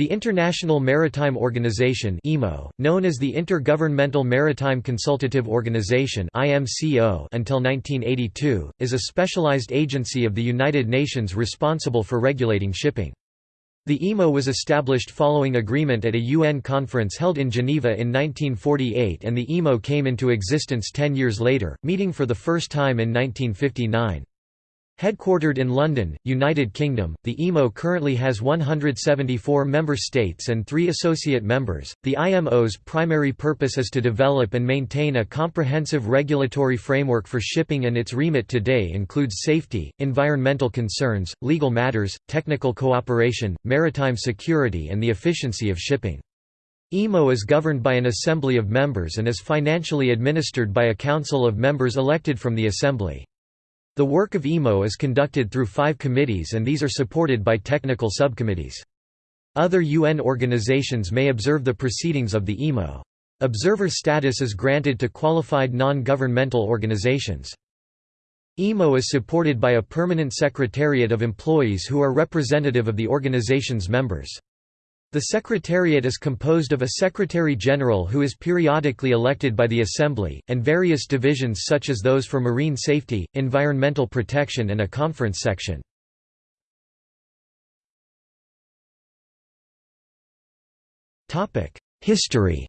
The International Maritime Organization known as the Intergovernmental Maritime Consultative Organization until 1982, is a specialized agency of the United Nations responsible for regulating shipping. The IMO was established following agreement at a UN conference held in Geneva in 1948 and the IMO came into existence ten years later, meeting for the first time in 1959. Headquartered in London, United Kingdom, the IMO currently has 174 member states and three associate members. The IMO's primary purpose is to develop and maintain a comprehensive regulatory framework for shipping, and its remit today includes safety, environmental concerns, legal matters, technical cooperation, maritime security, and the efficiency of shipping. IMO is governed by an assembly of members and is financially administered by a council of members elected from the assembly. The work of IMO is conducted through five committees and these are supported by technical subcommittees. Other UN organizations may observe the proceedings of the IMO. Observer status is granted to qualified non-governmental organizations. IMO is supported by a permanent secretariat of employees who are representative of the organization's members. The Secretariat is composed of a Secretary-General who is periodically elected by the Assembly, and various divisions such as those for marine safety, environmental protection and a conference section. History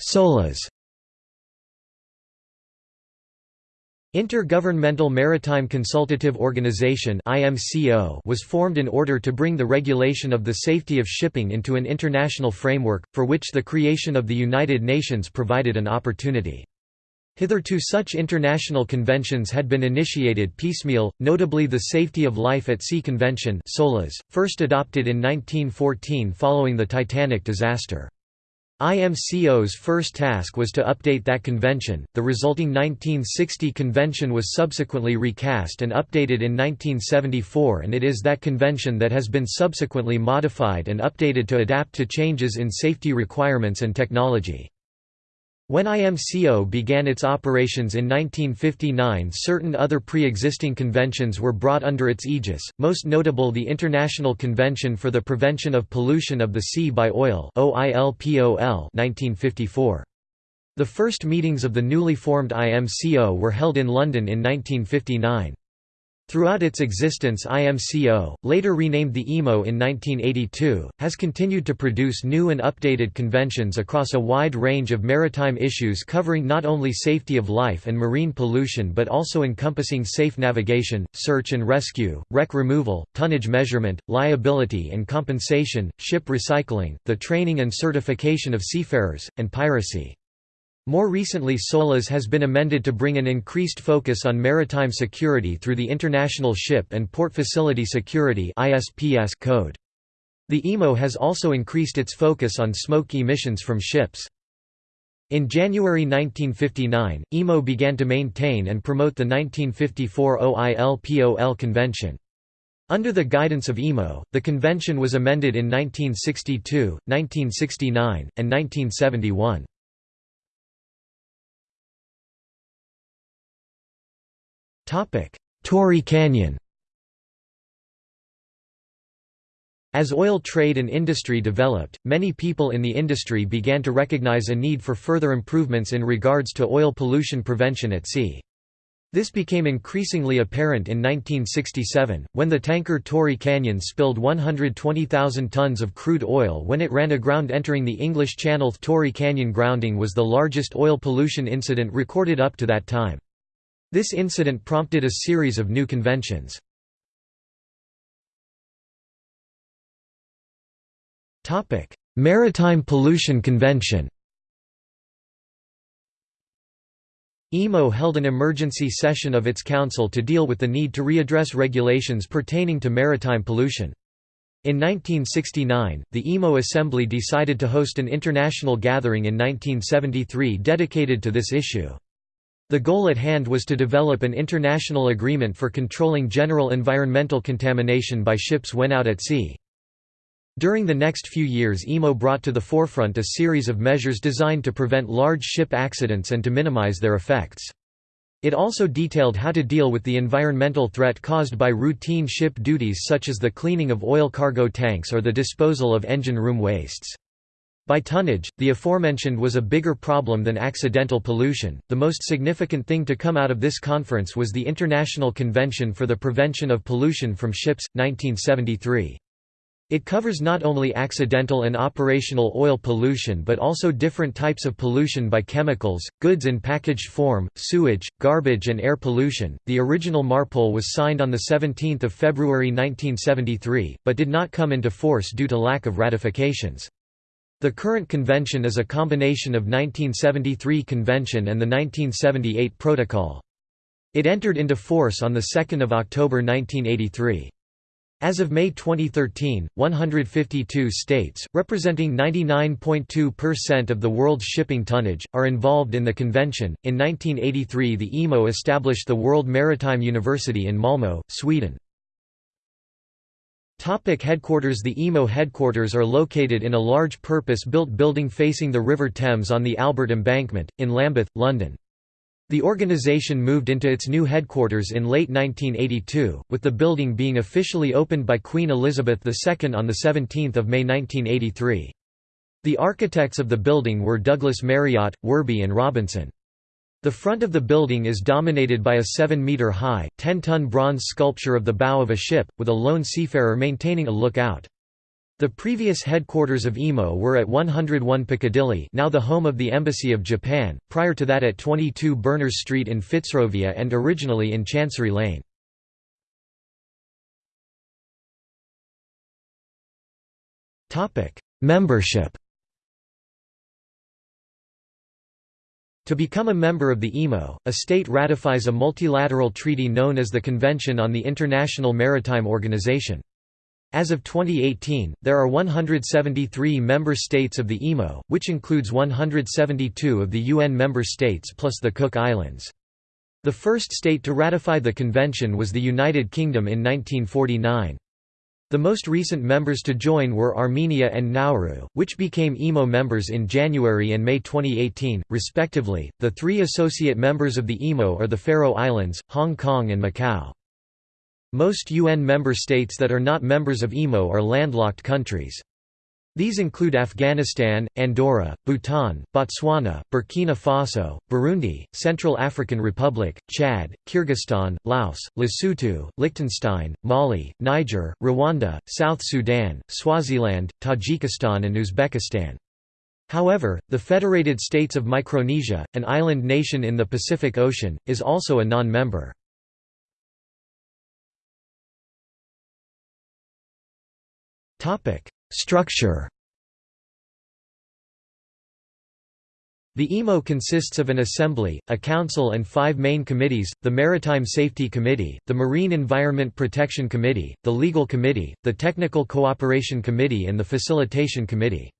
SOLAS Intergovernmental Maritime Consultative Organization was formed in order to bring the regulation of the safety of shipping into an international framework, for which the creation of the United Nations provided an opportunity. Hitherto such international conventions had been initiated piecemeal, notably the Safety of Life at Sea Convention first adopted in 1914 following the Titanic disaster. IMCO's first task was to update that convention. The resulting 1960 convention was subsequently recast and updated in 1974, and it is that convention that has been subsequently modified and updated to adapt to changes in safety requirements and technology. When IMCO began its operations in 1959 certain other pre-existing conventions were brought under its aegis, most notable the International Convention for the Prevention of Pollution of the Sea by Oil 1954. The first meetings of the newly formed IMCO were held in London in 1959. Throughout its existence IMCO, later renamed the IMO in 1982, has continued to produce new and updated conventions across a wide range of maritime issues covering not only safety of life and marine pollution but also encompassing safe navigation, search and rescue, wreck removal, tonnage measurement, liability and compensation, ship recycling, the training and certification of seafarers, and piracy. More recently SOLAS has been amended to bring an increased focus on maritime security through the International Ship and Port Facility Security code. The IMO has also increased its focus on smoke emissions from ships. In January 1959, IMO began to maintain and promote the 1954 OILPOL Convention. Under the guidance of IMO, the convention was amended in 1962, 1969, and 1971. Torrey Canyon As oil trade and industry developed, many people in the industry began to recognize a need for further improvements in regards to oil pollution prevention at sea. This became increasingly apparent in 1967, when the tanker Torrey Canyon spilled 120,000 tons of crude oil when it ran aground entering the English Channel. Torrey Canyon grounding was the largest oil pollution incident recorded up to that time. This incident prompted a series of new conventions. Maritime Pollution Convention IMO held an emergency session of its council to deal with the need to readdress regulations pertaining to maritime pollution. In 1969, the IMO Assembly decided to host an international gathering in 1973 dedicated to this issue. The goal at hand was to develop an international agreement for controlling general environmental contamination by ships when out at sea. During the next few years IMO brought to the forefront a series of measures designed to prevent large ship accidents and to minimize their effects. It also detailed how to deal with the environmental threat caused by routine ship duties such as the cleaning of oil cargo tanks or the disposal of engine room wastes. By tonnage, the aforementioned was a bigger problem than accidental pollution. The most significant thing to come out of this conference was the International Convention for the Prevention of Pollution from Ships, 1973. It covers not only accidental and operational oil pollution but also different types of pollution by chemicals, goods in packaged form, sewage, garbage, and air pollution. The original MARPOL was signed on 17 February 1973, but did not come into force due to lack of ratifications. The current convention is a combination of 1973 convention and the 1978 protocol. It entered into force on 2 October 1983. As of May 2013, 152 states, representing 99.2% of the world's shipping tonnage, are involved in the convention. In 1983, the IMO established the World Maritime University in Malmö, Sweden. Topic headquarters The IMO headquarters are located in a large purpose-built building facing the River Thames on the Albert Embankment, in Lambeth, London. The organisation moved into its new headquarters in late 1982, with the building being officially opened by Queen Elizabeth II on 17 May 1983. The architects of the building were Douglas Marriott, Worby and Robinson. The front of the building is dominated by a 7-metre-high, 10-ton bronze sculpture of the bow of a ship, with a lone seafarer maintaining a lookout. The previous headquarters of IMO were at 101 Piccadilly now the home of the Embassy of Japan, prior to that at 22 Berners Street in Fitzrovia and originally in Chancery Lane. Membership To become a member of the IMO, a state ratifies a multilateral treaty known as the Convention on the International Maritime Organization. As of 2018, there are 173 member states of the IMO, which includes 172 of the UN member states plus the Cook Islands. The first state to ratify the convention was the United Kingdom in 1949. The most recent members to join were Armenia and Nauru, which became IMO members in January and May 2018, respectively. The three associate members of the IMO are the Faroe Islands, Hong Kong, and Macau. Most UN member states that are not members of IMO are landlocked countries. These include Afghanistan, Andorra, Bhutan, Botswana, Burkina Faso, Burundi, Central African Republic, Chad, Kyrgyzstan, Laos, Lesotho, Liechtenstein, Mali, Niger, Rwanda, South Sudan, Swaziland, Tajikistan and Uzbekistan. However, the Federated States of Micronesia, an island nation in the Pacific Ocean, is also a non-member. Topic: Structure. The IMO consists of an assembly, a council and five main committees, the Maritime Safety Committee, the Marine Environment Protection Committee, the Legal Committee, the Technical Cooperation Committee and the Facilitation Committee.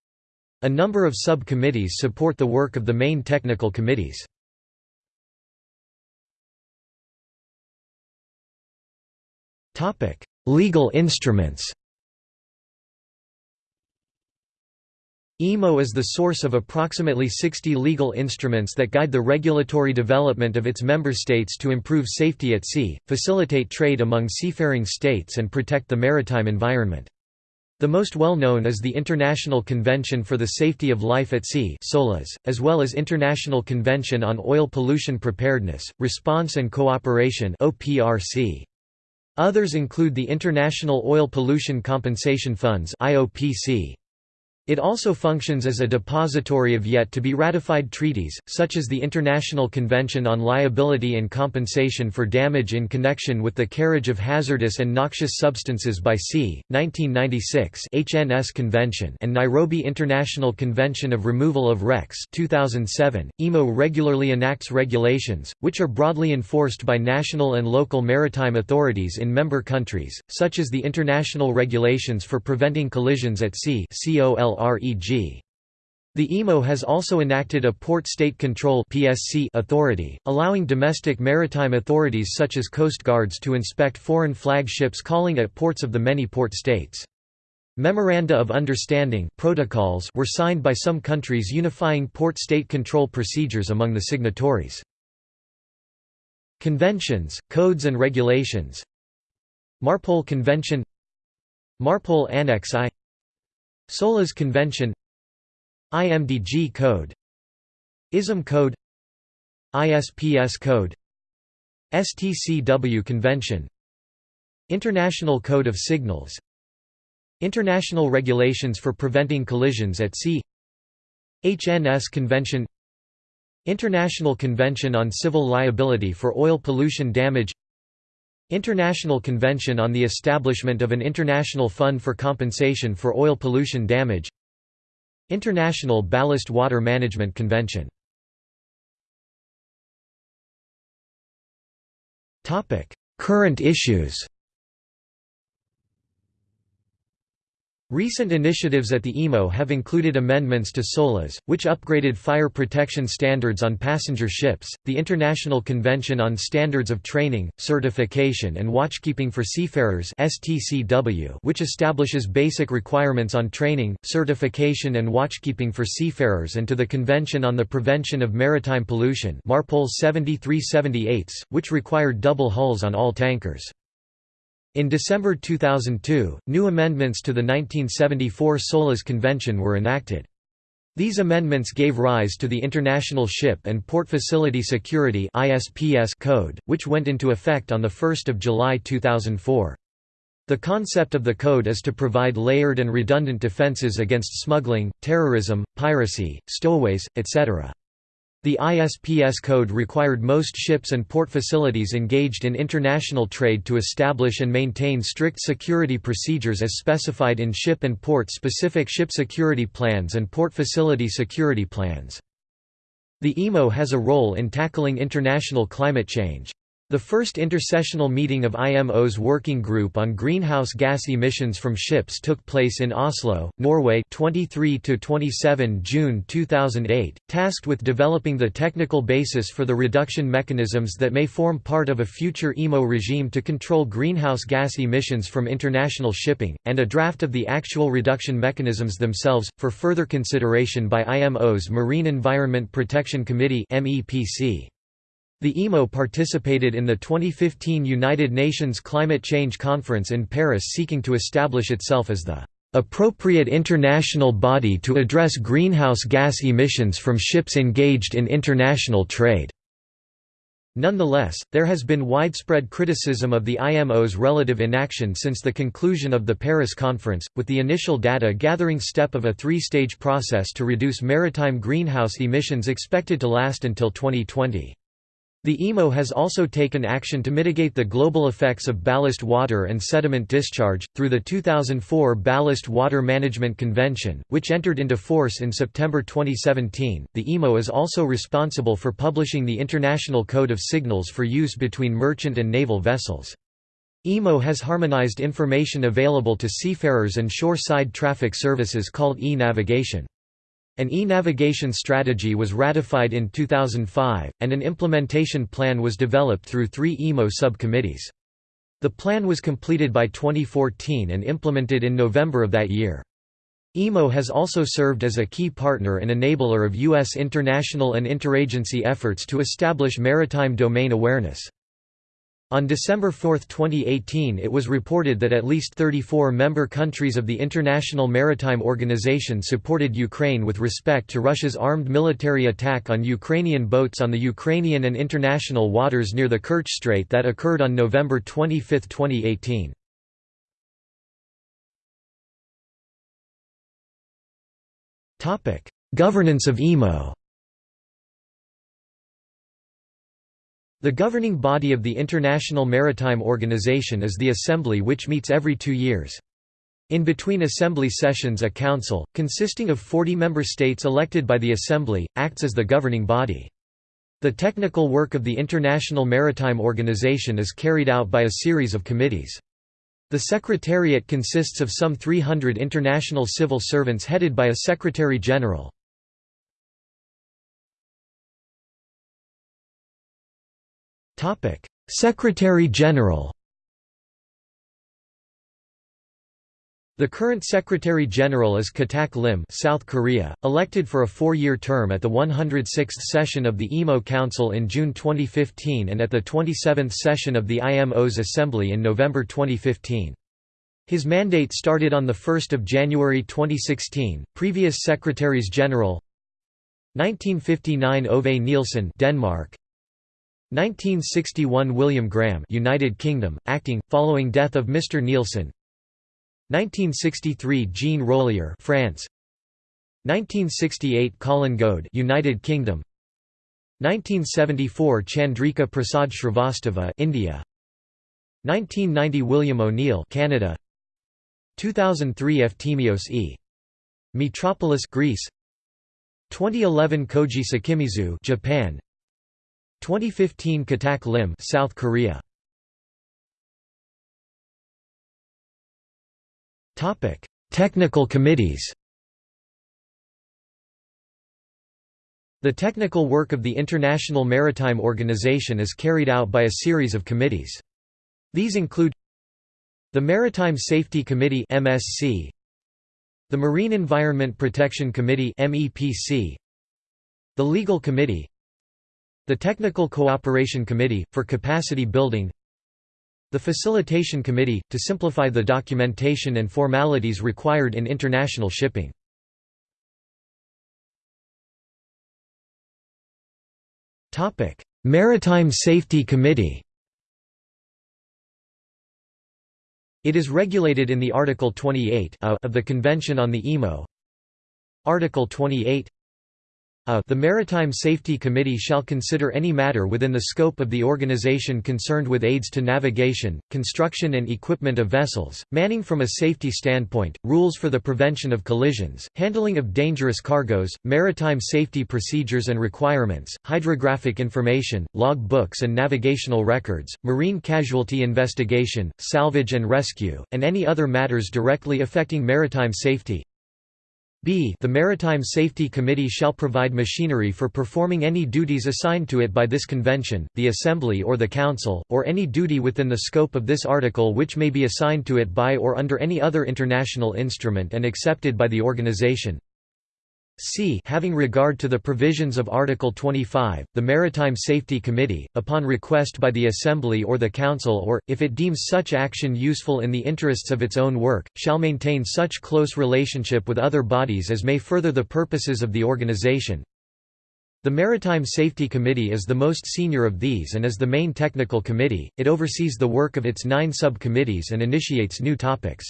A number of sub-committees support the work of the main technical committees. Legal instruments IMO is the source of approximately 60 legal instruments that guide the regulatory development of its member states to improve safety at sea, facilitate trade among seafaring states and protect the maritime environment. The most well-known is the International Convention for the Safety of Life at Sea as well as International Convention on Oil Pollution Preparedness, Response and Cooperation Others include the International Oil Pollution Compensation Funds IOPC, it also functions as a depository of yet-to-be-ratified treaties, such as the International Convention on Liability and Compensation for Damage in Connection with the Carriage of Hazardous and Noxious Substances by Sea, 1996 HNS Convention and Nairobi International Convention of Removal of Wrecks 2007. IMO regularly enacts regulations, which are broadly enforced by national and local maritime authorities in member countries, such as the International Regulations for Preventing Collisions at Sea REG. The IMO has also enacted a Port State Control (PSC) authority, allowing domestic maritime authorities such as coast guards to inspect foreign flag ships calling at ports of the many port states. Memoranda of Understanding protocols were signed by some countries unifying port state control procedures among the signatories. Conventions, Codes and Regulations Marpol Convention Marpol Annex I SOLAS Convention. IMDG Code. ISM Code. ISPS Code. STCW Convention. International Code of Signals. International Regulations for Preventing Collisions at Sea. HNS Convention. International Convention on Civil Liability for Oil Pollution Damage International Convention on the Establishment of an International Fund for Compensation for Oil Pollution Damage. International Ballast Water Management Convention. Current issues Recent initiatives at the IMO have included amendments to SOLAS, which upgraded fire protection standards on passenger ships, the International Convention on Standards of Training, Certification and Watchkeeping for Seafarers which establishes basic requirements on training, certification and watchkeeping for seafarers and to the Convention on the Prevention of Maritime Pollution Marpol 7378, which required double hulls on all tankers. In December 2002, new amendments to the 1974 SOLAS Convention were enacted. These amendments gave rise to the International Ship and Port Facility Security Code, which went into effect on 1 July 2004. The concept of the code is to provide layered and redundant defenses against smuggling, terrorism, piracy, stowaways, etc. The ISPS code required most ships and port facilities engaged in international trade to establish and maintain strict security procedures as specified in ship and port-specific ship security plans and port facility security plans. The IMO has a role in tackling international climate change. The first intersessional meeting of IMO's Working Group on Greenhouse Gas Emissions from Ships took place in Oslo, Norway 23–27 June 2008, tasked with developing the technical basis for the reduction mechanisms that may form part of a future IMO regime to control greenhouse gas emissions from international shipping, and a draft of the actual reduction mechanisms themselves, for further consideration by IMO's Marine Environment Protection Committee MEPC. The IMO participated in the 2015 United Nations Climate Change Conference in Paris seeking to establish itself as the appropriate international body to address greenhouse gas emissions from ships engaged in international trade. Nonetheless, there has been widespread criticism of the IMO's relative inaction since the conclusion of the Paris Conference, with the initial data gathering step of a three-stage process to reduce maritime greenhouse emissions expected to last until 2020. The IMO has also taken action to mitigate the global effects of ballast water and sediment discharge, through the 2004 Ballast Water Management Convention, which entered into force in September 2017. The IMO is also responsible for publishing the International Code of Signals for use between merchant and naval vessels. IMO has harmonized information available to seafarers and shore-side traffic services called e-navigation. An e-navigation strategy was ratified in 2005, and an implementation plan was developed through three IMO subcommittees. The plan was completed by 2014 and implemented in November of that year. IMO has also served as a key partner and enabler of U.S. international and interagency efforts to establish maritime domain awareness. On December 4, 2018 it was reported that at least 34 member countries of the International Maritime Organization supported Ukraine with respect to Russia's armed military attack on Ukrainian boats on the Ukrainian and international waters near the Kerch Strait that occurred on November 25, 2018. Governance of IMO The governing body of the International Maritime Organization is the Assembly which meets every two years. In between Assembly sessions a council, consisting of 40 member states elected by the Assembly, acts as the governing body. The technical work of the International Maritime Organization is carried out by a series of committees. The Secretariat consists of some 300 international civil servants headed by a Secretary-General. Secretary-General The current Secretary-General is Kitack Lim South Korea, elected for a four-year term at the 106th session of the IMO Council in June 2015 and at the 27th session of the IMO's Assembly in November 2015. His mandate started on 1 January 2016. Previous Secretaries-General 1959 Ove Nielsen Denmark 1961 William Graham United Kingdom acting following death of Mr Nielsen 1963 Jean Rollier, France. 1968 Colin Goad, United Kingdom. 1974 Chandrika Prasad Shrivastava, India. 1990 William O'Neill, Canada. 2003 Eftimios E. Metropolis Greece. 2011 Koji Sekimizu, Japan. 2015 Kitack Lim, South Korea. Topic: Technical committees The technical work of the International Maritime Organization is carried out by a series of committees. These include the Maritime Safety Committee MSC, the Marine Environment Protection Committee MEPC, the Legal Committee, the Technical Cooperation Committee, for capacity building the Facilitation Committee, to simplify the documentation and formalities required in international shipping. Maritime Safety Committee It is regulated in the Article 28 of the Convention on the IMO Article 28 a the Maritime Safety Committee shall consider any matter within the scope of the organization concerned with aids to navigation, construction and equipment of vessels, manning from a safety standpoint, rules for the prevention of collisions, handling of dangerous cargoes, maritime safety procedures and requirements, hydrographic information, log books and navigational records, marine casualty investigation, salvage and rescue, and any other matters directly affecting maritime safety, b the Maritime Safety Committee shall provide machinery for performing any duties assigned to it by this convention, the Assembly or the Council, or any duty within the scope of this article which may be assigned to it by or under any other international instrument and accepted by the organization. C having regard to the provisions of Article 25, the Maritime Safety Committee, upon request by the Assembly or the Council or, if it deems such action useful in the interests of its own work, shall maintain such close relationship with other bodies as may further the purposes of the organization. The Maritime Safety Committee is the most senior of these and is the main technical committee, it oversees the work of its nine sub-committees and initiates new topics.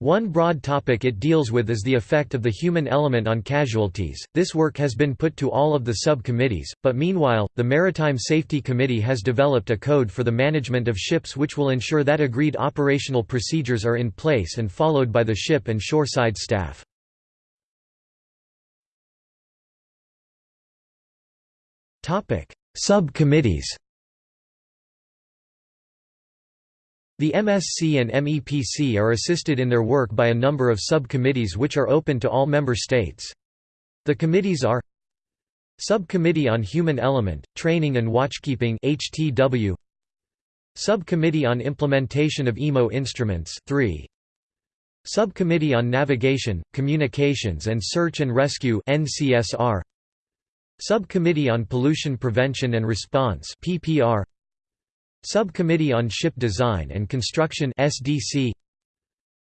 One broad topic it deals with is the effect of the human element on casualties. This work has been put to all of the subcommittees, but meanwhile, the Maritime Safety Committee has developed a code for the management of ships which will ensure that agreed operational procedures are in place and followed by the ship and shoreside staff. Topic: Subcommittees. The MSC and MEPC are assisted in their work by a number of subcommittees which are open to all member states. The committees are Subcommittee on Human Element, Training and Watchkeeping HTW Subcommittee on Implementation of IMO Instruments 3 Subcommittee on Navigation, Communications and Search and Rescue NCSR Subcommittee on Pollution Prevention and Response PPR Subcommittee on Ship Design and Construction SDC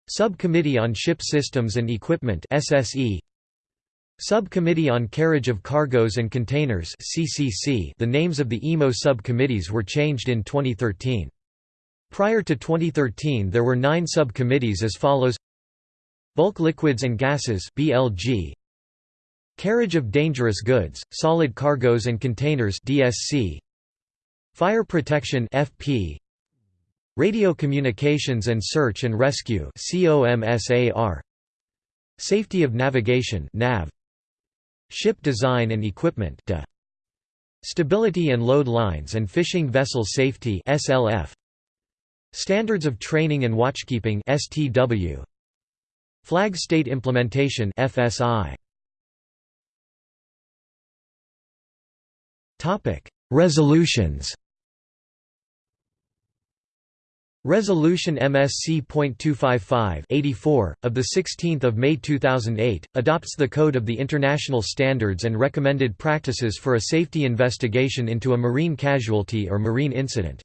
Subcommittee on Ship Systems and Equipment SSE Subcommittee on Carriage of Cargoes and Containers CCC The names of the IMO subcommittees were changed in 2013. Prior to 2013 there were 9 subcommittees as follows. Bulk Liquids and Gases BLG Carriage of Dangerous Goods, Solid Cargoes and Containers DSC Fire Protection FP Radio Communications and Search and Rescue COMSAR Safety of Navigation NAV Ship Design and Equipment DE Stability and Load Lines and Fishing Vessel Safety SLF Standards of Training and Watchkeeping STW Flag State Implementation FSI Topic Resolutions Resolution MSC.255 of the 16th of May 2008 adopts the Code of the International Standards and Recommended Practices for a Safety Investigation into a Marine Casualty or Marine Incident.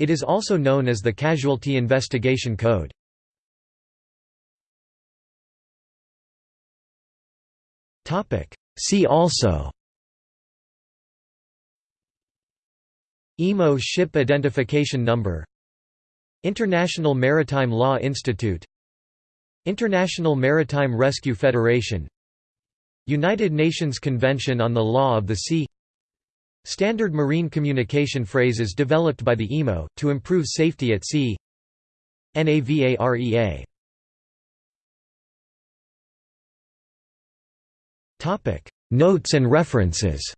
It is also known as the Casualty Investigation Code. See also IMO Ship Identification Number International Maritime Law Institute International Maritime Rescue Federation United Nations Convention on the Law of the Sea. Standard marine communication phrases developed by the IMO, to improve safety at sea. NAVAREA Notes and references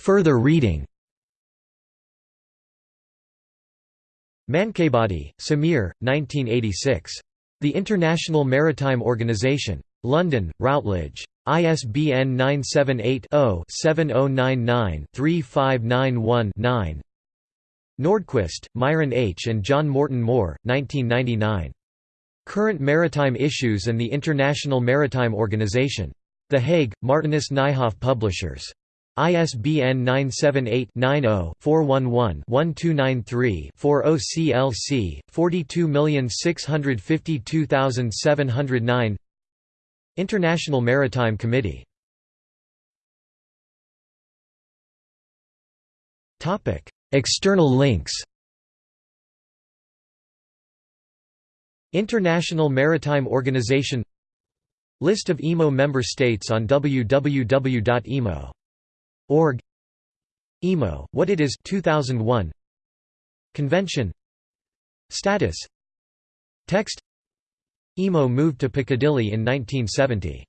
Further reading Mankabady, Samir, 1986. The International Maritime Organization. London, Routledge. ISBN 978 0 7099 3591 9. Nordquist, Myron H. and John Morton Moore, 1999. Current Maritime Issues and the International Maritime Organization. The Hague, Martinus Nijhoff Publishers. ISBN 978-90-411-1293-40 CLC, 42652709 International Maritime Committee External links. International Maritime Organization List of IMO member states on www.imo Org. IMO, What It Is 2001 Convention. Status. Text. IMO moved to Piccadilly in 1970